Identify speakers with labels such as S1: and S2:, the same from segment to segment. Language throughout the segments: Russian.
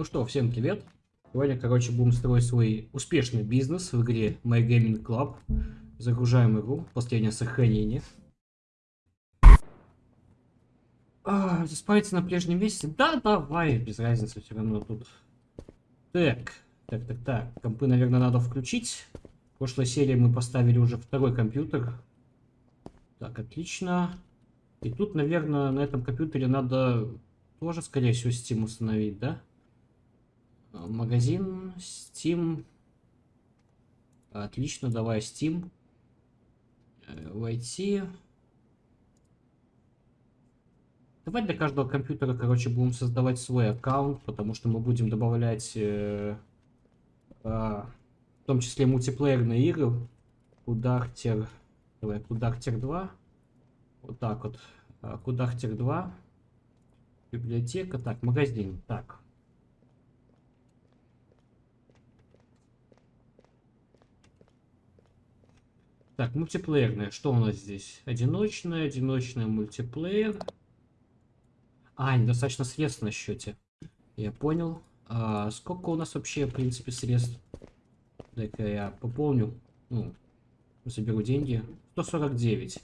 S1: Ну что, всем привет. Сегодня, короче, будем строить свой успешный бизнес в игре My Gaming Club. Загружаем игру, последнее сохранение. А, заспавиться на прежнем месте? Да, давай, без разницы, все равно тут. Так, так, так, так. Компы, наверное, надо включить. В прошлой серии мы поставили уже второй компьютер. Так, отлично. И тут, наверное, на этом компьютере надо тоже, скорее всего, Steam установить, да? Магазин, Steam. Отлично, давай Steam. Э, войти. Давай для каждого компьютера, короче, будем создавать свой аккаунт, потому что мы будем добавлять, э, э, в том числе мультиплеерные игры. Кудахтер, давай, Кудахтер 2. Вот так вот. А, Кудахтер 2. Библиотека. Так, магазин. Так. Так, мультиплеерная. Что у нас здесь? Одиночная, одиночная мультиплеер. А, недостаточно средств на счете. Я понял. А сколько у нас вообще, в принципе, средств? Дай-ка я пополню. Ну, заберу деньги. 149.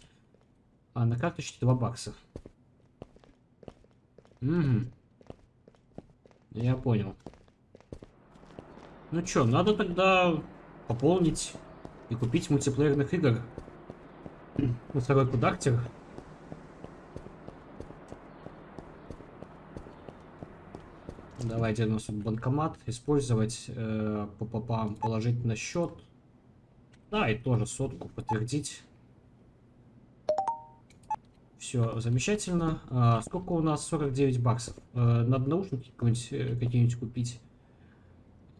S1: А на карточке 2 бакса. Угу. Я понял. Ну чё, надо тогда пополнить и купить мультиплеерных игр. На второй кудактер. Давайте у нас банкомат. Использовать э, по попам положить на счет. Да, и тоже сотку подтвердить. Все, замечательно. А, сколько у нас? 49 баксов. А, надо наушники э, какие-нибудь купить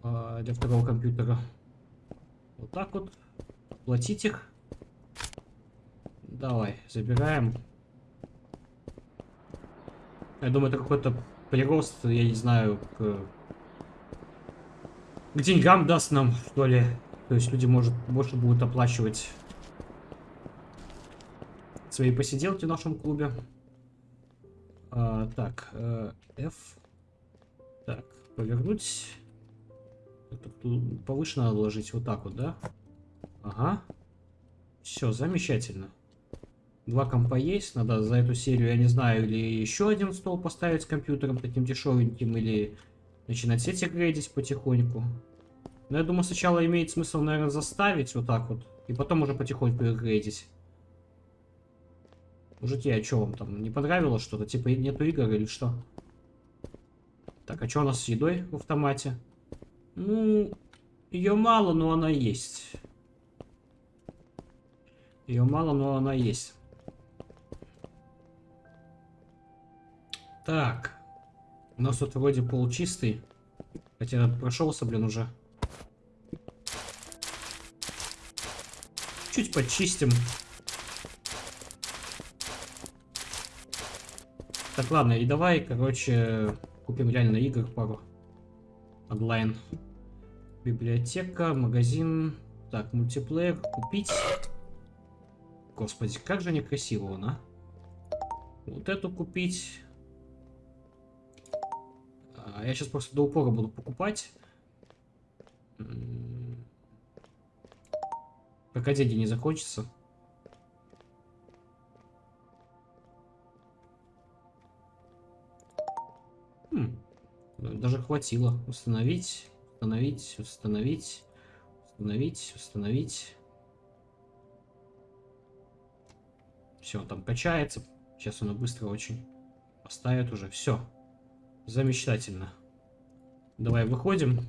S1: а, для второго компьютера. Вот так вот. Платить их. Давай, забираем. Я думаю, это какой-то прирост, я не знаю, к, к деньгам даст нам, что ли. То есть люди, может, больше будут оплачивать свои посиделки в нашем клубе. А, так, э, F. Так, повернуть. Тут повыше надо ложить вот так вот, да? Ага. Все, замечательно. Два компа есть. Надо за эту серию, я не знаю, или еще один стол поставить с компьютером таким дешевеньким, или начинать сети грейдить потихоньку. Но я думаю, сначала имеет смысл, наверное, заставить вот так вот, и потом уже потихоньку их грейдить. Мужики, а что вам там, не понравилось что-то? Типа нету игр или что? Так, а что у нас с едой в автомате? Ну, ее мало, но она есть. Ее мало, но она есть. Так. У нас тут вроде пол чистый. Хотя прошелся, блин, уже. Чуть почистим. Так, ладно, и давай, короче, купим реально игр пару. Онлайн. Библиотека, магазин. Так, мультиплеер, купить. Господи, как же некрасиво он, а? Вот эту купить. А, я сейчас просто до упора буду покупать. Пока деньги не закончатся. Хм. Даже хватило. Установить, установить, установить, установить, установить. Все, там качается. Сейчас оно быстро очень поставит уже. Все. Замечательно. Давай выходим.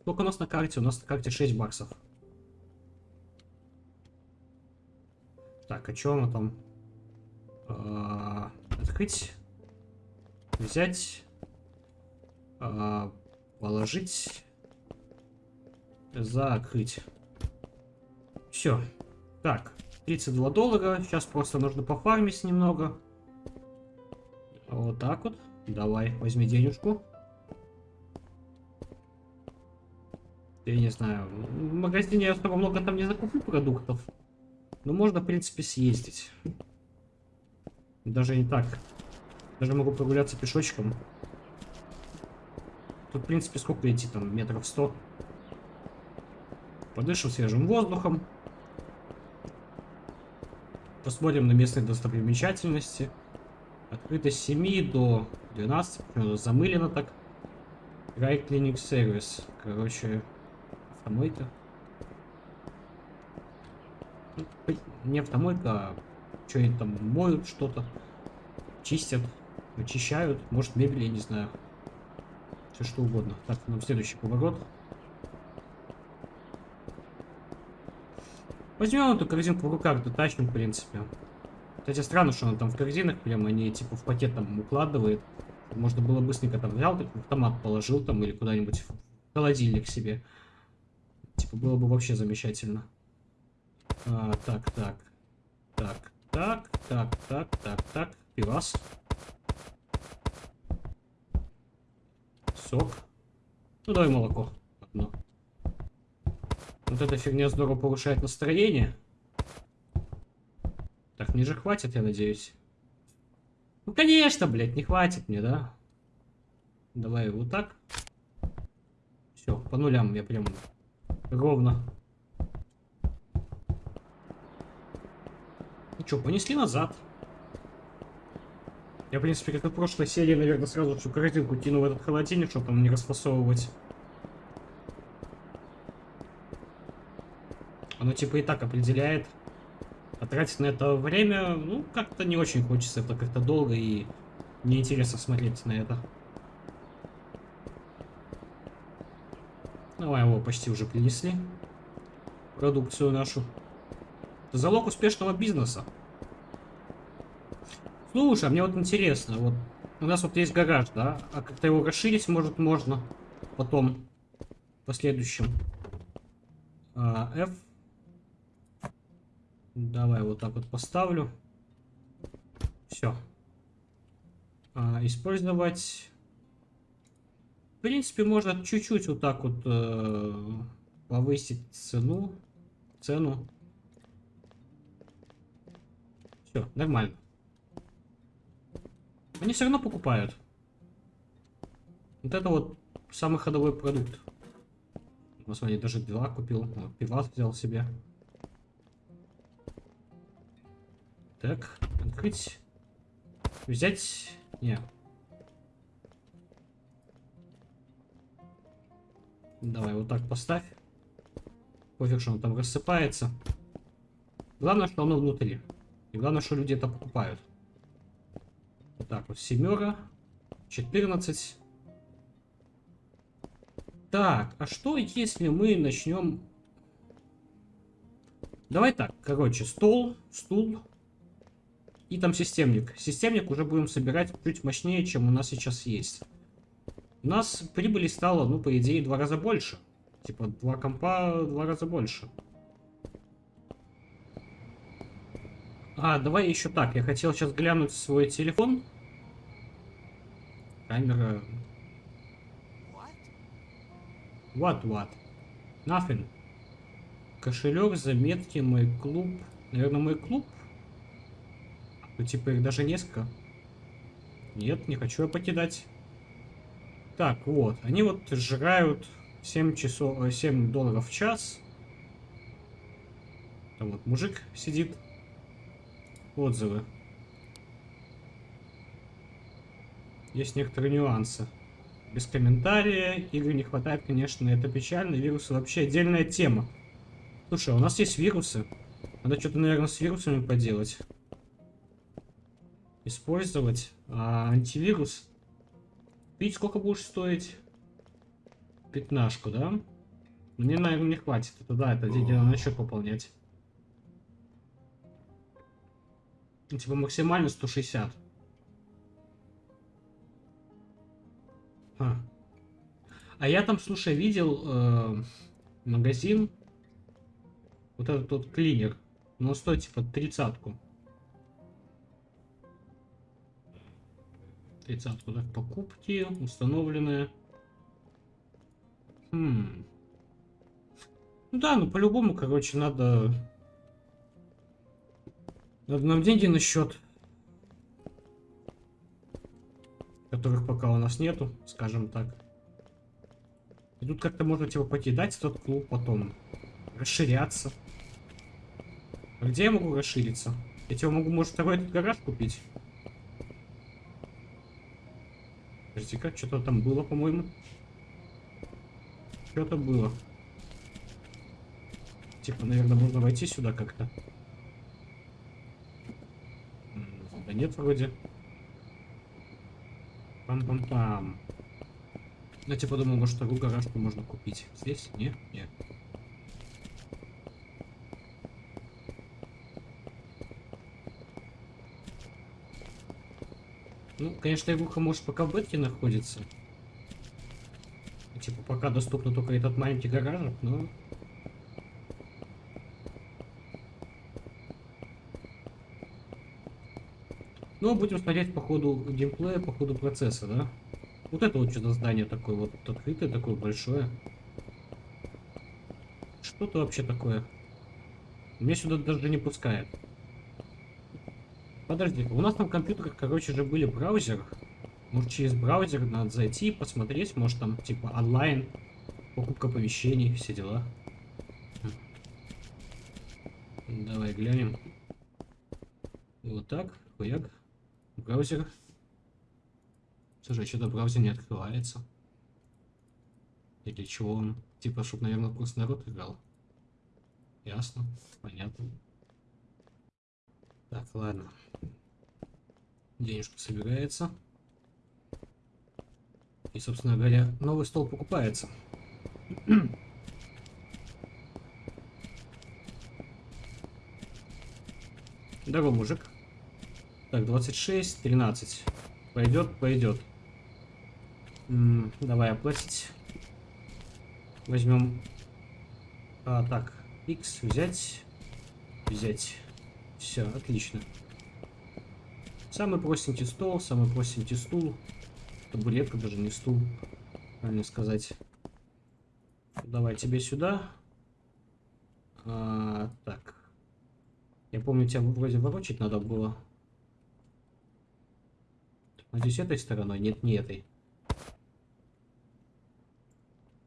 S1: Сколько у нас на карте? У нас на карте 6 баксов. Так, а что оно там? А -а -а, открыть взять, э, положить, закрыть. Все. Так, 32 доллара. Сейчас просто нужно пофармить немного. Вот так вот. Давай, возьми денежку. Я не знаю. В магазине я особо много там не закуплю продуктов. Но можно, в принципе, съездить. Даже не так. Даже могу прогуляться пешочком. Тут, в принципе, сколько идти там? Метров сто. Подышим свежим воздухом. Посмотрим на местные достопримечательности. Открыто с 7 до 12. Почему замылено так? Dry Cleaning Service. Короче, автомойка. Ну, не автомойка, а что они там моют что-то. Чистят, очищают. Может мебель, я не знаю. Все что угодно. Так, нам следующий поворот. Возьмем эту корзинку в руках, дотащим, в принципе. Кстати, странно, что он там в корзинах прям, они типа в пакет там укладывает. Можно было быстренько там взял, так в автомат положил там или куда-нибудь в холодильник себе. Типа было бы вообще замечательно. А, так, так. Так, так, так, так, так, так. Пивас. Сок. Ну давай молоко. Одно. Вот эта фигня здорово повышает настроение. Так, мне же хватит, я надеюсь. Ну, конечно, блядь, не хватит мне, да? Давай вот так. Все, по нулям я прям ровно. Ну что, понесли назад. Я, в принципе, как и в прошлой серии, наверное, сразу всю корзинку кину в этот холодильник, чтобы там не расфасовывать. Оно типа и так определяет. А на это время, ну, как-то не очень хочется. Это как-то долго и неинтересно смотреть на это. Давай его почти уже принесли. Продукцию нашу. Это залог успешного бизнеса. Слушай, а мне вот интересно, вот у нас вот есть гараж, да? А как-то его расширить, может, можно потом, в последующем. А, F Давай вот так вот поставлю. Все. А, использовать. В принципе, можно чуть-чуть вот так вот э, повысить цену. Цену. Все, нормально. Они все равно покупают. Вот это вот самый ходовой продукт. Посмотри, даже два купил. Пивас взял себе. Так, открыть. Взять. Не. Давай вот так поставь. Пофиг, что он там рассыпается. Главное, что оно внутри. И главное, что люди это покупают. Вот так вот, семера, 14. Так, а что если мы начнем... Давай так, короче, стол, стул, и там системник. Системник уже будем собирать чуть мощнее, чем у нас сейчас есть. У нас прибыли стало, ну, по идее, два раза больше. Типа, два компа два раза больше. А, давай еще так. Я хотел сейчас глянуть свой телефон. Камера... What, what? Nothing. Кошелек, заметки, мой клуб. Наверное, мой клуб ну, типа, их даже несколько. Нет, не хочу я покидать. Так, вот. Они вот сжигают 7 часов, 7 э, долларов в час. Там вот мужик сидит. Отзывы. Есть некоторые нюансы. Без комментария. Игры не хватает, конечно, это печально. Вирусы вообще отдельная тема. Слушай, а у нас есть вирусы. Надо что-то, наверное, с вирусами поделать использовать а, антивирус. Видите, сколько будешь стоить? Пятнашку, да? Мне, наверное, не хватит. Это да, это деньги надо на счет пополнять. Ну, типа максимально 160. А, а я там, слушай, видел э, магазин. Вот этот вот клинер. Но стоит типа тридцатку. Тридцатку, так, покупки установленные. Хм. Ну да, ну по-любому, короче, надо... Надо нам деньги на счет. Которых пока у нас нету, скажем так. И тут как-то можно типа покидать этот клуб потом. Расширяться. А где я могу расшириться? Я тебе могу, может, второй этот гараж купить? Подожди-ка, что-то там было, по-моему. Что-то было. Типа, наверное, можно войти сюда как-то. Да нет, вроде. Пам-пам-пам. Я типа думал, может, вторую гаражку можно купить. Здесь? Нет? Нет. Ну, конечно, игруха может пока в бетке находится. Типа, пока доступно только этот маленький гаражик, но... Ну, будем смотреть по ходу геймплея, по ходу процесса, да? Вот это вот что-то здание такое вот открытое, такое большое. Что-то вообще такое. Меня сюда даже не пускает. Подожди, у нас на компьютерах, короче же, были браузер. Может, через браузер надо зайти, посмотреть, может, там, типа, онлайн, покупка помещений, все дела. Давай глянем. Вот так, хуяк. Браузер. Слушай, что-то браузер не открывается. И для чего он? Типа, чтобы, наверное, просто народ играл. Ясно, понятно. Так, ладно. Денежка собирается. И, собственно говоря, новый стол покупается. Здорово, мужик. Так, 26, 13. Пойдет, пойдет. М -м, давай оплатить. Возьмем... А, так, X взять. Взять. Все, отлично. Самый простенький стол, самый простенький стул. Табуретка, даже не стул, правильно сказать. Давай тебе сюда. А, так. Я помню, тебя вроде ворочать надо было. Надеюсь, этой стороной? Нет, не этой.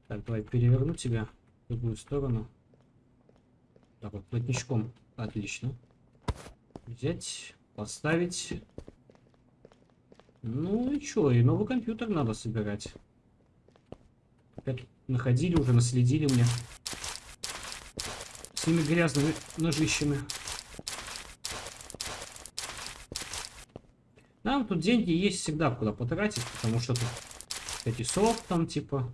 S1: Так, давай переверну тебя в другую сторону. Так вот, плотничком. Отлично. Взять, поставить. Ну и чё, и новый компьютер надо собирать. Опять находили уже, наследили мне. С ними грязными ножищами. Нам тут деньги есть всегда куда потратить, потому что тут эти софт там типа,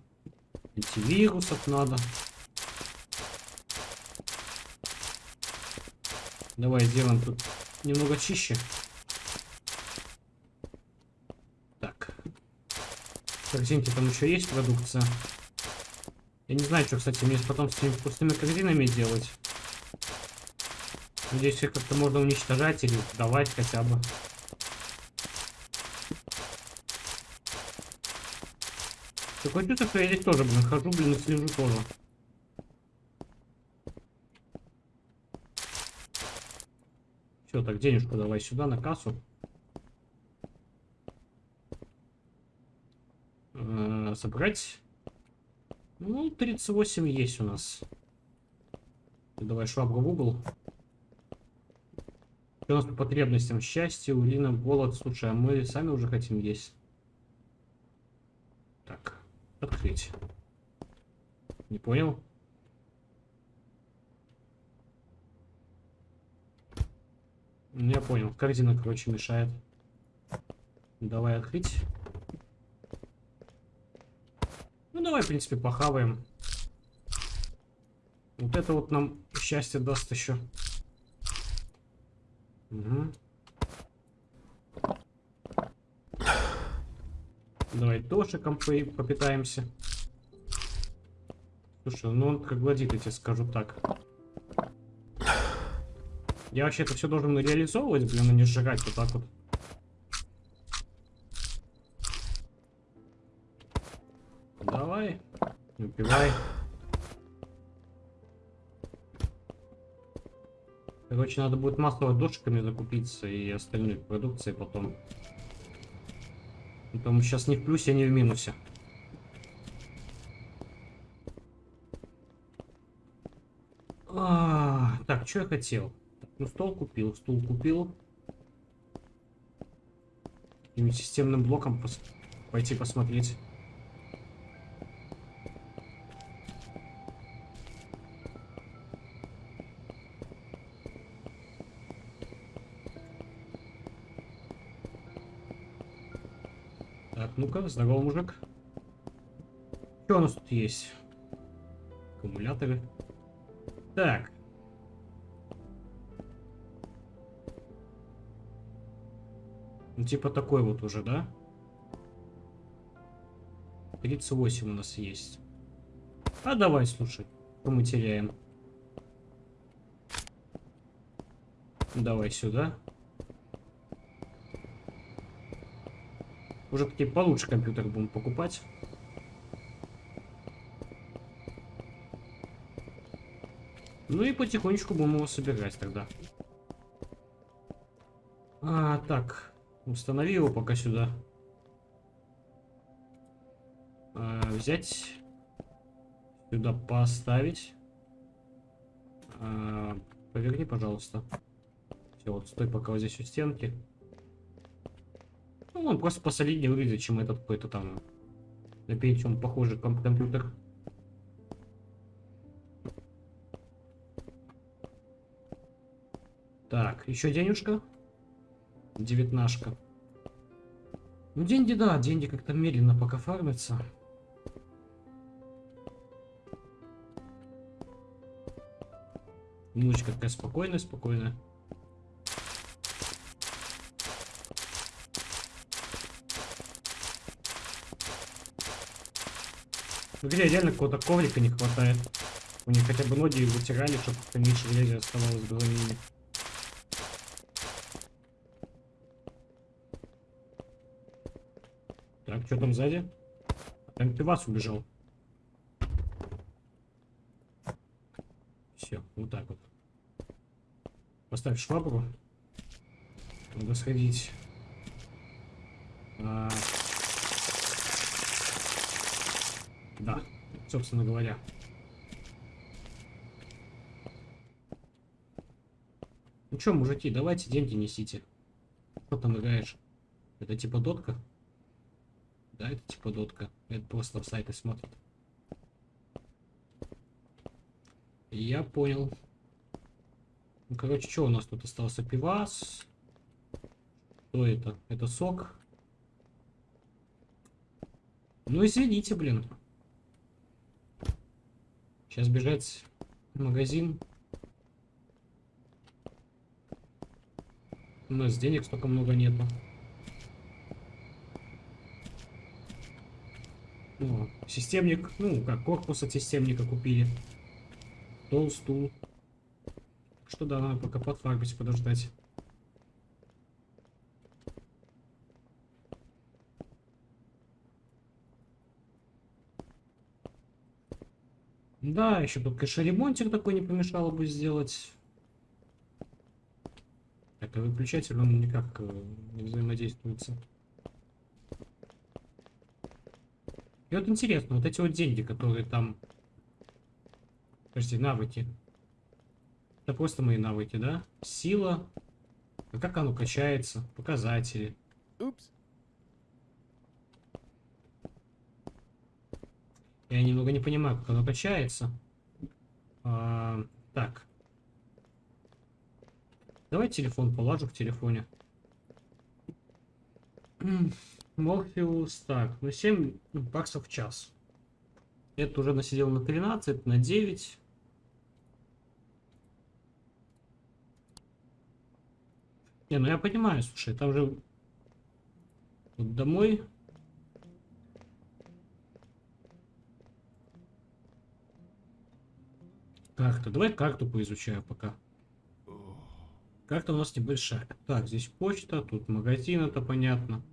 S1: антивирусов надо. Давай сделаем тут немного чище. Так. В корзинке там еще есть продукция. Я не знаю, что, кстати, мне потом с этими пустыми корзинами делать. Надеюсь, их как-то можно уничтожать или давать хотя бы. Такое чувство, что я здесь тоже, блин, хожу, блин, и слежу тоже. Все, так, денежку давай сюда, на кассу. Э собрать. Ну, 38 есть у нас. Давай швабру в угол. Что у нас по потребностям? Счастье, урина, голод. Слушай, а мы сами уже хотим есть. Так, открыть. Не понял? Я понял. Корзина, короче, мешает. Давай открыть. Ну, давай, в принципе, похаваем. Вот это вот нам счастье даст еще. Угу. Давай дошиком попитаемся. Слушай, ну он как гладит, я тебе скажу так. Я вообще это все должен реализовывать, блин, а не сжигать вот так вот. Давай, убивай. Короче, надо будет масло душками закупиться и остальной продукции потом. А Потому сейчас не в плюсе, а не в минусе. А, так, что я хотел? Ну, стол купил, стул купил. Каким системным блоком пос пойти посмотреть. Так, ну-ка, здорово, мужик. Что у нас тут есть? Аккумуляторы. Так. Типа такой вот уже, да? 38 у нас есть. А давай, слушай, что мы теряем. Давай сюда. Уже такие получше компьютер будем покупать. Ну и потихонечку будем его собирать тогда. А, так. Установи его пока сюда. А, взять. Сюда поставить. А, поверни, пожалуйста. Все, вот стой пока вот здесь у стенки. Ну, он просто посолиднее выглядит, чем этот какой-то там на Pentium похожий ком компьютер. Так, еще денежка. Девятнашка. Ну, деньги, да, деньги как-то медленно пока фармятся. Музычка такая спокойная, спокойная. В игре реально какого-то коврика не хватает. У них хотя бы ноги вытирали, чтобы меньше грязи оставалось в голове. Что там сзади? Там пивас убежал. Все, вот так вот. Поставь швабру. Надо сходить. А... Да, собственно говоря. Ну что, мужики, давайте деньги несите. Что там играешь? Это типа дотка? Да, это типа дотка. Это просто в сайты смотрит. Я понял. Ну, короче, что у нас тут остался? Пивас. Что это? Это сок. Ну, извините, блин. Сейчас бежать в магазин. У нас денег столько много нету. Ну, системник, ну, как корпус от системника купили. Стол, стул. Что да, надо пока подфарбить, подождать. Да, еще тут, конечно, такой не помешало бы сделать. А выключатель он никак э, не взаимодействуется. И вот интересно, вот эти вот деньги, которые там... Подожди, навыки. Это просто мои навыки, да? Сила. А как оно качается? Показатели. Упс. Я немного не понимаю, как оно качается. А, так. Давай телефон положу в телефоне. Морфеус, так, ну 7 баксов в час. Это уже насидел на 13, на 9. Не, ну я понимаю, слушай, там же вот домой Карта. Давай карту поизучаю пока. Карта у нас небольшая. Так, здесь почта, тут магазин, это понятно.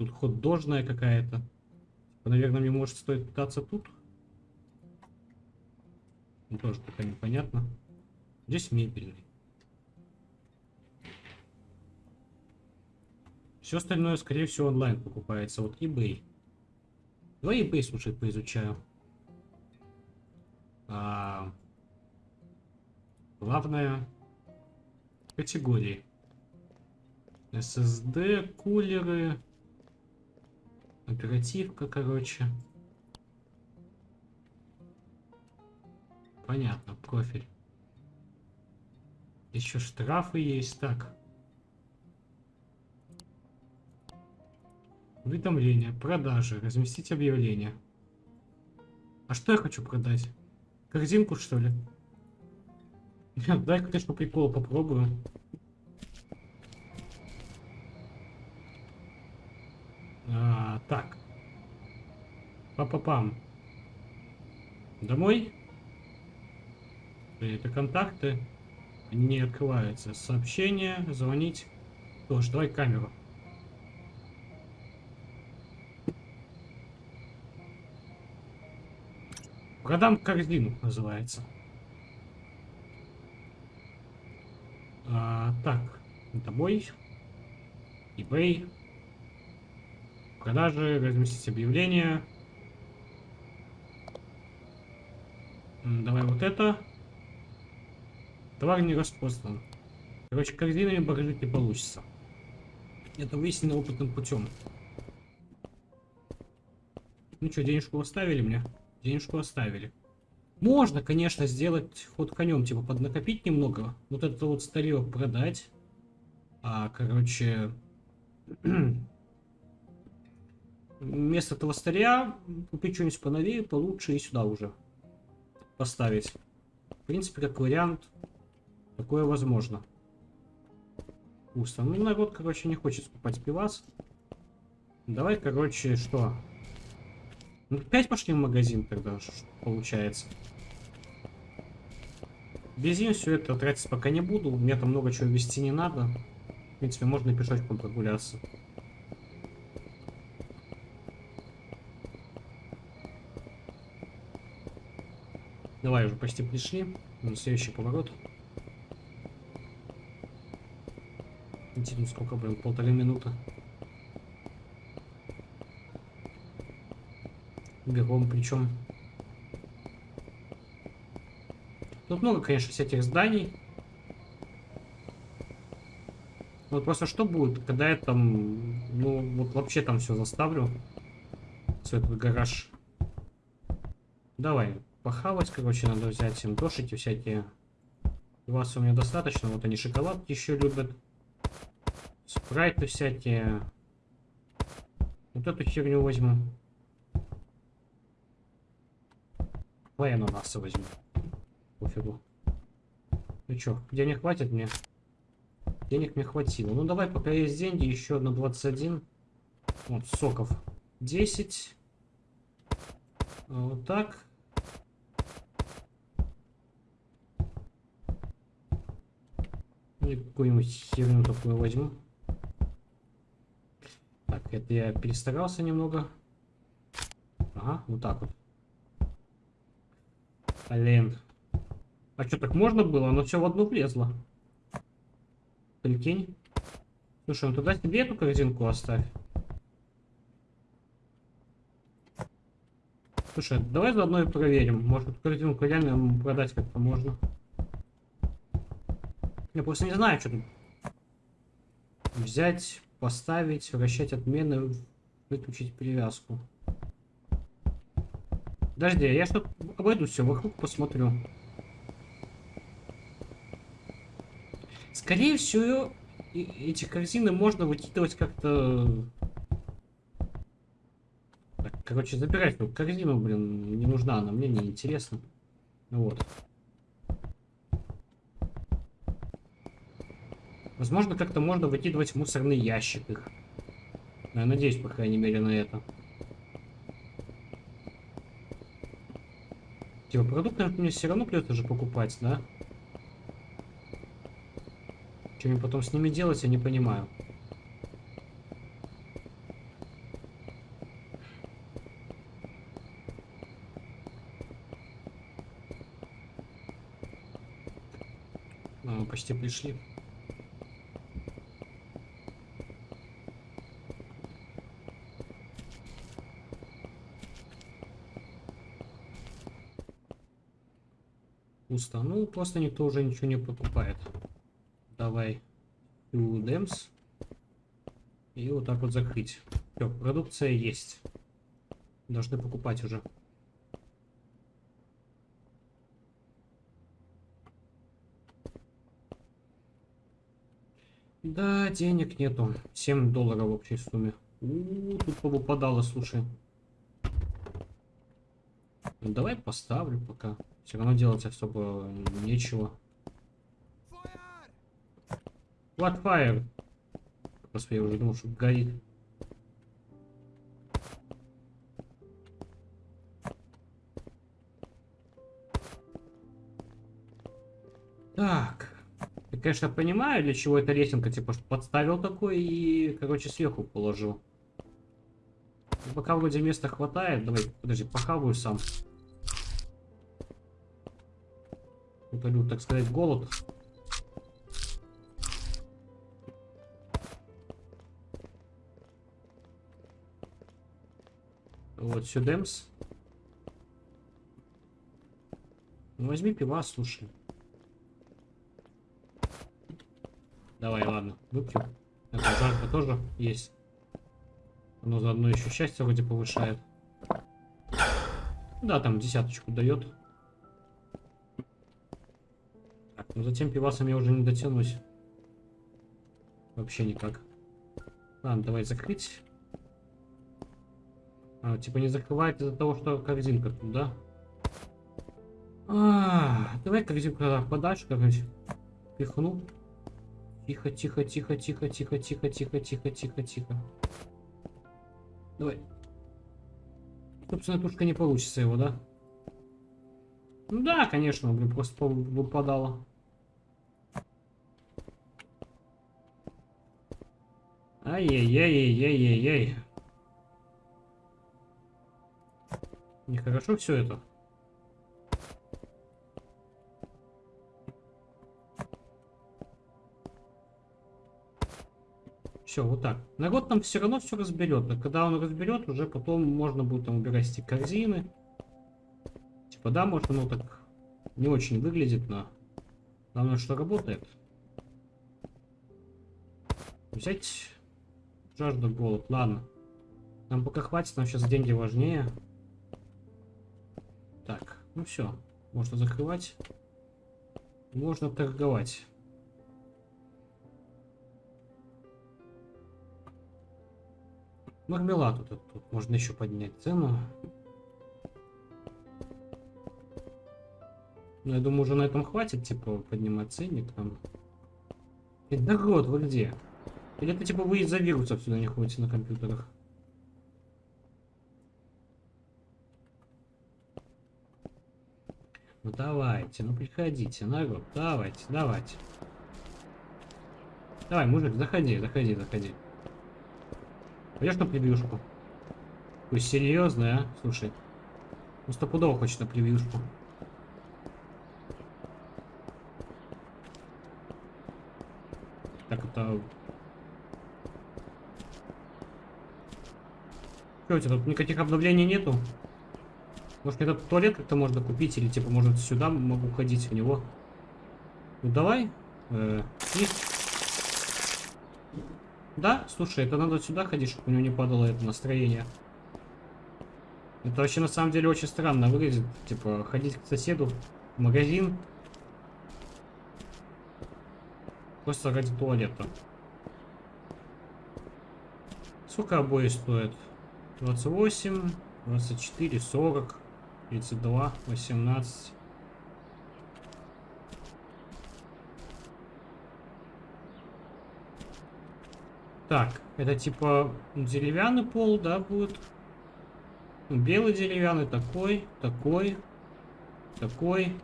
S1: Тут ход дожная какая-то. Типа, наверное, мне может стоит пытаться тут. Ну, тоже пока непонятно. Здесь мебельный. Все остальное, скорее всего, онлайн покупается. Вот eBay. Давай eBay, слушай, поизучаю. А, Главное категории. SSD, кулеры, оперативка, короче. Понятно, профиль. Еще штрафы есть, так. Уведомления, продажи, разместить объявление. А что я хочу продать? Корзинку, что ли? Дай, конечно, прикол попробую. А, так. Па-па-пам. Домой? Это контакты. Они не открываются. Сообщение, звонить. Тоже, давай камеру. Продам корзину, называется. А, так, домой. eBay. Продажи, разместить объявление. Давай вот это. Товар не распознан. Короче, корзинами багажить не получится. Это выяснено опытным путем. Ну что, денежку оставили мне? Денежку оставили. Можно, конечно, сделать ход конем, типа поднакопить немного. Вот это вот старье продать. А, короче, вместо старья купить что-нибудь поновее, получше и сюда уже поставить. В принципе, как вариант, такое возможно. Пусто. Ну, народ, короче, не хочет скупать пивас. Давай, короче, что? Ну, опять пошли в магазин тогда, получается. Бензин все это тратить пока не буду. Мне там много чего вести не надо. В принципе, можно пешочком прогуляться. Давай, уже почти пришли. На следующий поворот. Интересно, сколько, блин, полторы минуты. Бегом причем. Тут много, конечно, всяких зданий. Вот просто что будет, когда я там, ну, вот вообще там все заставлю. Все этот гараж. Давай, похавать, короче, надо взять им дошики всякие. Вас у меня достаточно, вот они шоколадки еще любят. Спрайты всякие. Вот эту херню возьму. Давай ананасы возьму. Пофигу. Ну чё, денег хватит мне? Денег мне хватило. Ну давай, пока есть деньги, еще на 21. Вот, соков. 10. Вот так. И какую-нибудь херню такую возьму. Так, это я перестарался немного. Ага, вот так вот. Блин. А что, так можно было? Оно все в одну влезло. Прикинь. Слушай, ну туда себе эту корзинку оставь. Слушай, давай заодно и проверим. Может, корзинку реально продать как-то можно. Я просто не знаю, что. Взять, поставить, вращать отмены, выключить привязку. Подожди, я что обойду все вокруг, посмотрю. Скорее всего, эти корзины можно выкидывать как-то... короче, забирать ну, корзину, блин, не нужна она, мне не интересно. Вот. Возможно, как-то можно выкидывать в мусорный ящик их. Я надеюсь, по крайней мере, на это. Типа, продукты мне все равно придется же покупать, да? Что мне потом с ними делать, я не понимаю. А, почти пришли. Ну, просто никто уже ничего не покупает. Давай. Демс. И вот так вот закрыть. Все, продукция есть. Должны покупать уже. Да, денег нету. 7 долларов в общей сумме. У, -у, -у тут повыпадало, слушай. Ну, давай поставлю пока. Все равно делать особо нечего. What fire? Господи, я уже думал, что горит. Так. Я, конечно, понимаю, для чего эта лесенка, типа, что подставил такой и, короче, сверху положил. Пока вроде места хватает. Давай, подожди, похаваю сам. Утолю, так сказать, голод. Вот, сюдемс. Ну, возьми пива, слушай. Давай, ладно, выпью. Это жарко тоже есть. Оно заодно еще счастье вроде повышает. Да, там десяточку дает. Так, ну затем пивасом я уже не дотянусь. Вообще никак. Ладно, давай закрыть. А, типа не закрывает из-за того, что корзинка тут, да? А, давай корзинку подальше, короче. Пихну. Тихо, тихо, тихо, тихо, тихо, тихо, тихо, тихо, тихо, тихо. Давай. Собственно, тушка не получится его, да? Ну да, конечно, блин, просто выпадало. Ай-яй-яй-яй-яй-яй. Нехорошо все это. Все, вот так. Народ там все равно все разберет. Но когда он разберет, уже потом можно будет там убирать эти корзины. Типа, да, может оно так не очень выглядит, но главное, что работает. Взять жажду голод. Ладно. Нам пока хватит, нам сейчас деньги важнее. Так, ну все. Можно закрывать. Можно торговать. Мармелад тут, тут можно еще поднять цену. Ну, я думаю, уже на этом хватит, типа, поднимать ценник там. Народ, вы где? Или это, типа, вы из-за вирусов сюда не ходите на компьютерах? Ну давайте, ну приходите, народ, давайте, давайте. Давай, мужик, заходи, заходи, заходи. Пойдешь на превьюшку? Пусть серьезно, а? Слушай. Ну стопудово хочет на превьюшку. Так, это... Что у тут никаких обновлений нету? Может этот туалет как-то можно купить или типа может сюда могу ходить в него? Ну давай. Э, есть. Да, слушай, это надо сюда ходить, чтобы у него не падало это настроение. Это вообще на самом деле очень странно выглядит. Типа, ходить к соседу в магазин. Просто ради туалета. Сколько обои стоят? 28, 24, 40, 32, 18. Так, это типа деревянный пол, да, будет? Белый деревянный, такой, такой, такой.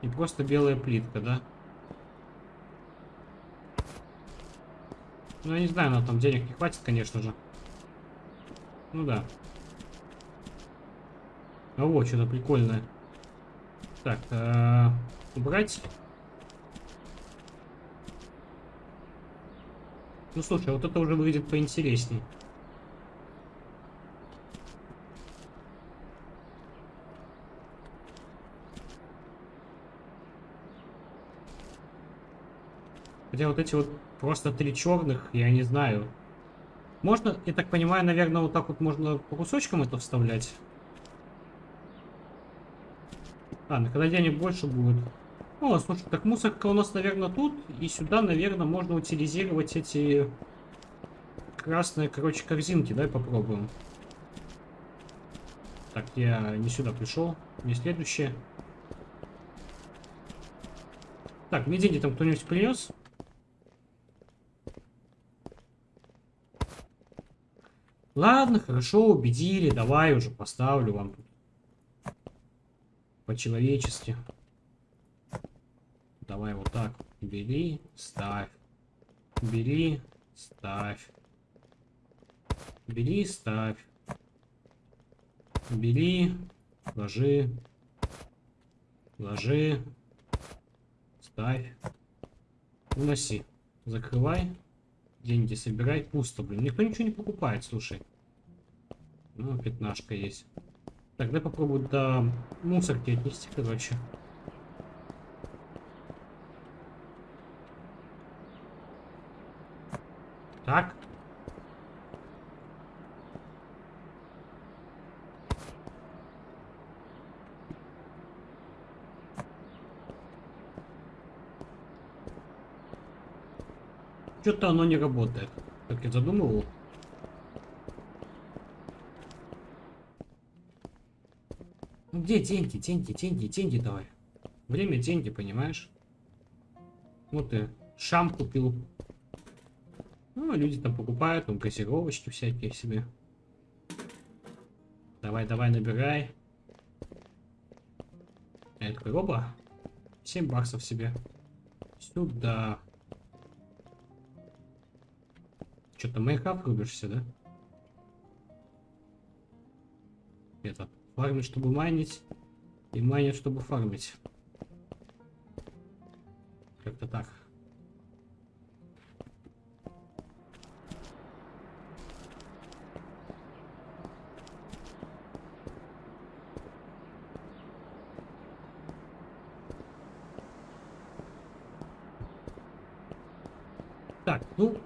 S1: И просто белая плитка, да? Ну, я не знаю, на там денег не хватит, конечно же. Ну да. А вот что-то прикольное. Так, э -э убрать. Ну слушай, а вот это уже выглядит поинтереснее. Хотя вот эти вот просто три черных, я не знаю. Можно, я так понимаю, наверное, вот так вот можно по кусочкам это вставлять. На когда денег больше будет. О, слушай, так мусорка у нас, наверное, тут. И сюда, наверное, можно утилизировать эти красные, короче, корзинки. Давай попробуем. Так, я не сюда пришел. Не следующее. Так, мне деньги там кто-нибудь принес? Ладно, хорошо, убедили. Давай уже поставлю вам тут. По-человечески. Давай вот так. Бери, ставь. Бери, ставь. Бери, ставь. Бери, ложи. Ложи. Ставь. Уноси. Закрывай. Деньги собирай. Пусто, блин. Никто ничего не покупает, слушай. Ну, пятнашка есть. Так, дай попробую до мусорки отнести, короче. Так. Что-то оно не работает, как я задумывал. Ну где деньги, деньги, деньги, деньги давай. Время деньги, понимаешь? Вот ты шам купил. Ну, люди там покупают, там газировочки всякие себе. Давай, давай, набирай. А это такой, оба. 7 баксов себе. Сюда. Что-то Майнкрафт рубишься, да? Это, фармить, чтобы майнить, и майнить, чтобы фармить. Как-то так. Так, ну,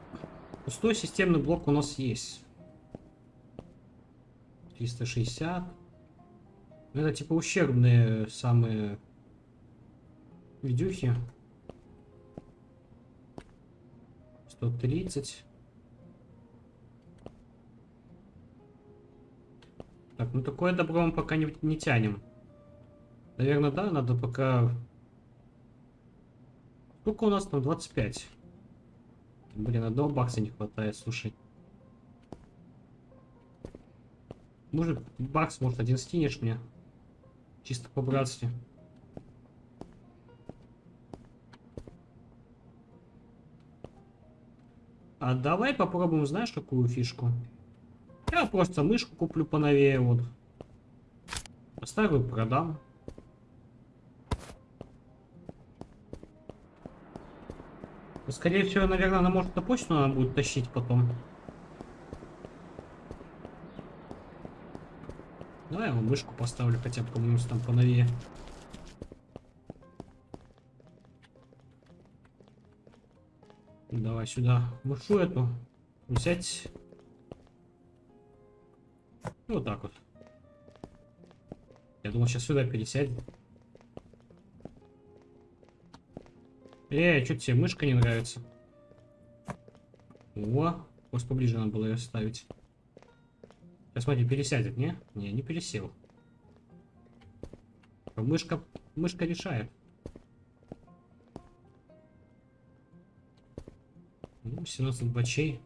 S1: Пустой системный блок у нас есть. 360. Ну, это типа ущербные самые видюхи. 130. Так, ну такое добро мы пока не, не тянем. Наверное, да, надо пока... Сколько у нас там? 25. Блин, одного бакса не хватает, слушай. Может, бакс, может, один скинешь мне? Чисто по-братски. А давай попробуем, знаешь, какую фишку? Я просто мышку куплю поновее, вот. Старую продам. Скорее всего, наверное, она может на почту она будет тащить потом. Давай я мышку поставлю, хотя бы, по-моему, там поновее. Давай сюда мышу эту взять. Вот так вот. Я думал, сейчас сюда пересядет. Эй, что тебе мышка не нравится? О, просто поближе надо было ее ставить. Сейчас смотри, пересядет, не? Не, не пересел. Мышка, мышка решает. Ну, 17 бачей.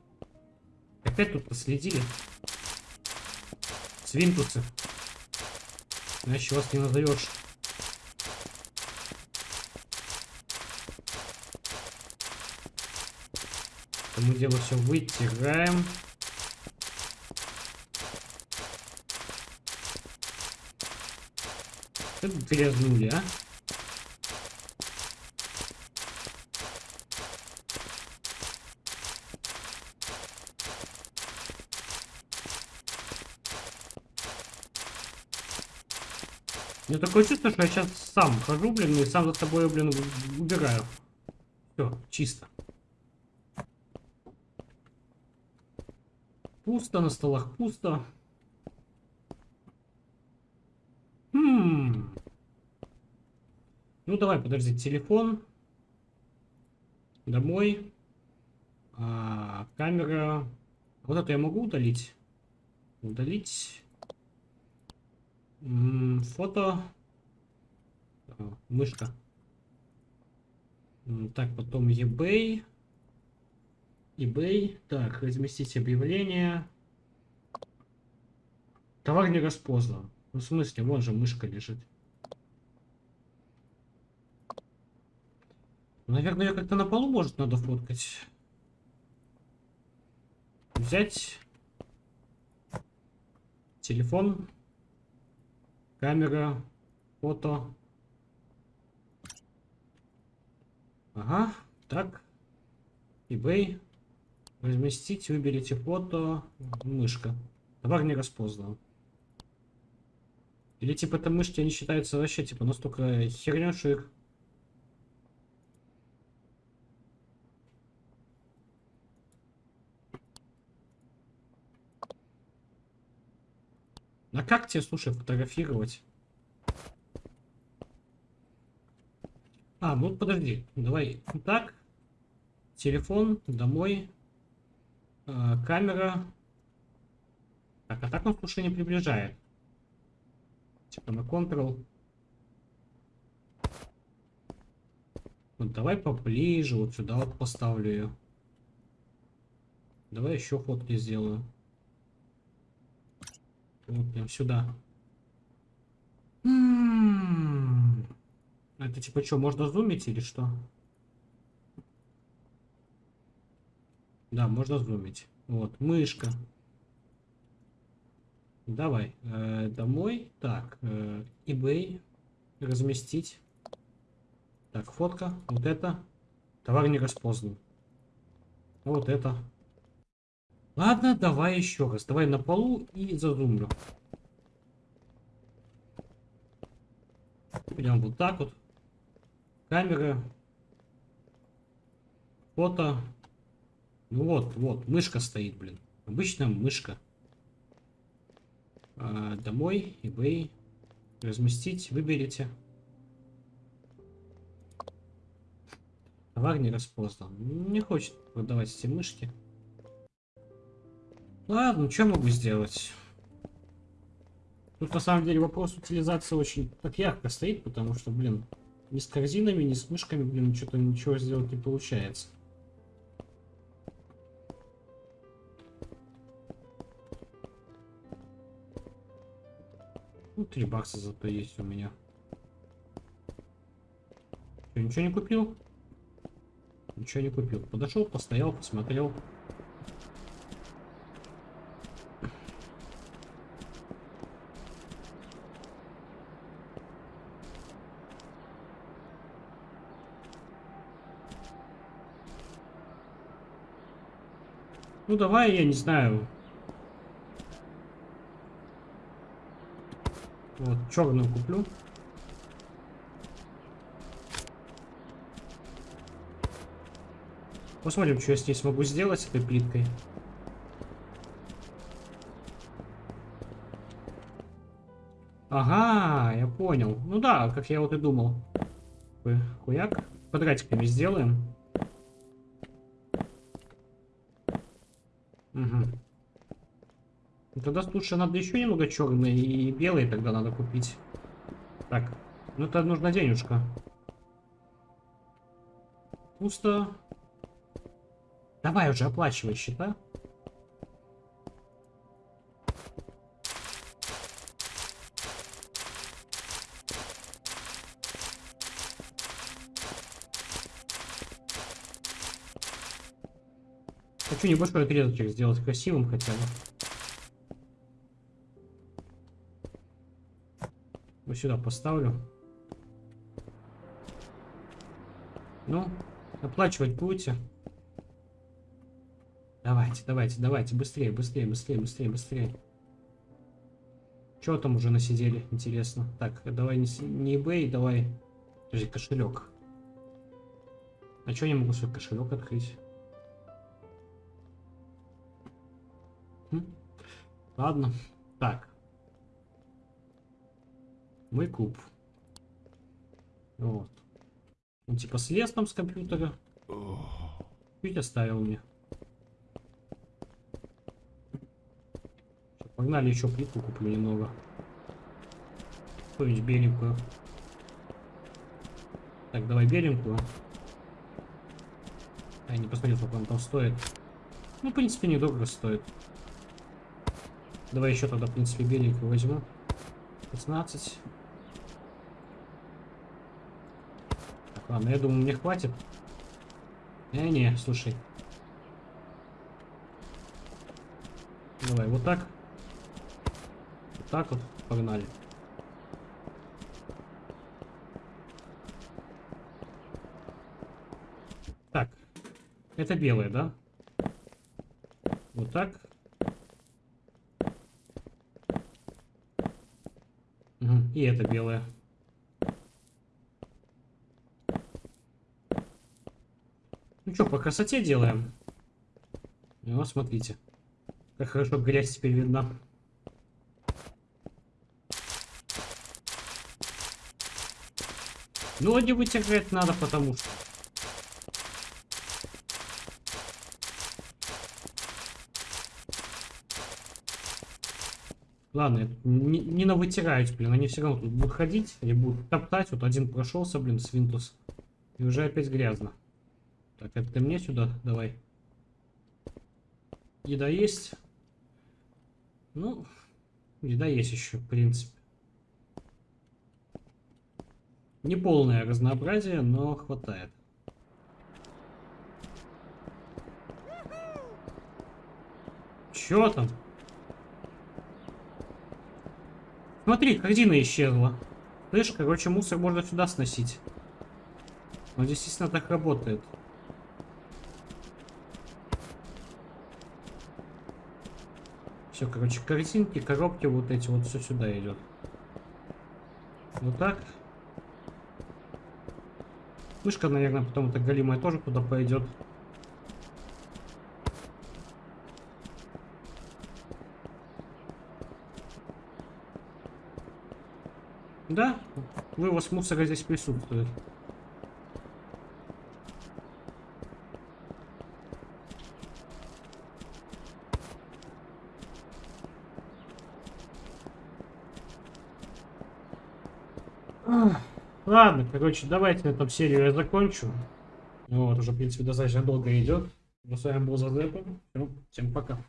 S1: Опять тут последили. Свинтусы. Иначе вас не назовешь. Мы дело все вытираем. Как грязнули, а? У меня такое чувство, что я сейчас сам хожу, блин, и сам за собой, блин, убираю. Все, чисто. Пусто, на столах пусто. Хм. Ну давай, подожди, телефон. Домой. А, камера. Вот это я могу удалить? Удалить. М -м, фото. А, мышка. Так, потом eBay eBay. Так, разместить объявление. Товар не распознан. Ну, в смысле, вон же мышка лежит. Наверное, ее как-то на полу, может, надо фоткать. Взять. Телефон. Камера. Фото. Ага. Так. eBay. Разместить, выберите фото, мышка. Товар не распознан. Или типа это мышки, они считаются вообще типа настолько херня, что их... А как тебе, слушай, фотографировать? А, ну подожди, давай так. Телефон, домой, Э, камера. Так, а так он слушай не приближает. Типа на Ctrl. Вот давай поближе, вот сюда вот поставлю ее. Давай еще фотки сделаю. Вот прям сюда. М -м -м. Это типа что, можно зумить или что? Да, можно зумить. Вот, мышка. Давай, э, домой. Так, э, eBay. Разместить. Так, фотка. Вот это. Товар не распознан. Вот это. Ладно, давай еще раз. Давай на полу и зазумлю. Прям вот так вот. Камера. Фото. Ну вот, вот, мышка стоит, блин. Обычная мышка. А, домой, eBay. Разместить, выберите. Товар не распознан. Не хочет продавать эти мышки. Ладно, что могу сделать? Тут на самом деле вопрос утилизации очень так ярко стоит, потому что, блин, ни с корзинами, ни с мышками, блин, что-то ничего сделать не получается. 3 бакса зато есть у меня. Что, ничего не купил? Ничего не купил. Подошел, постоял, посмотрел. Ну давай, я не знаю, Вот, черную куплю. Посмотрим, что я с ней смогу сделать, с этой плиткой. Ага, я понял. Ну да, как я вот и думал. Хуяк. Квадратиками сделаем. Угу. Тогда лучше надо еще немного черный и белый тогда надо купить. Так, ну это нужна денежка. Пусто. Давай уже оплачивай счета. Хочу небольшой отрезочек сделать красивым хотя бы. Сюда поставлю. Ну, оплачивать будете? Давайте, давайте, давайте, быстрее, быстрее, быстрее, быстрее, быстрее. Чего там уже насидели, интересно. Так, давай не, не eBay, давай... Подожди, кошелек. А что я не могу свой кошелек открыть? Хм? Ладно. Так. Мой куб. Вот. Он типа слез там с компьютера. Чуть оставил мне. Всё, Погнали еще плитку куплю немного. Какую-нибудь беленькую. Так, давай беленькую. Я не посмотрел, сколько он там стоит. Ну, в принципе, недорого стоит. Давай еще тогда, в принципе, беленькую возьму. 16. Ладно, я думаю, мне хватит. Э, не, слушай. Давай, вот так. Вот так вот, погнали. Так, это белое, да? Вот так. И это белое. Ну что, по красоте делаем. Вот, смотрите. Как хорошо грязь теперь видна. Ну, не вытягивать надо, потому что... Ладно, не, не на вытираюсь, блин, они все равно тут будут ходить, они будут топтать. Вот один прошелся, блин, с Windows. И уже опять грязно. Так, это ты мне сюда давай. Еда есть. Ну, еда есть еще, в принципе. Не полное разнообразие, но хватает. Чё там? Смотри, корзина исчезла. Слышь, короче, мусор можно сюда сносить. Он действительно так работает. Все, короче, корзинки, коробки, вот эти вот все сюда идет. Вот так. Мышка, наверное, потом это голимая тоже туда пойдет. Да, вывоз мусора здесь присутствует. Ладно, короче, давайте этом серию я закончу. Вот, уже, в принципе, достаточно долго идет. Ну, с вами был Зазепа. Всем пока.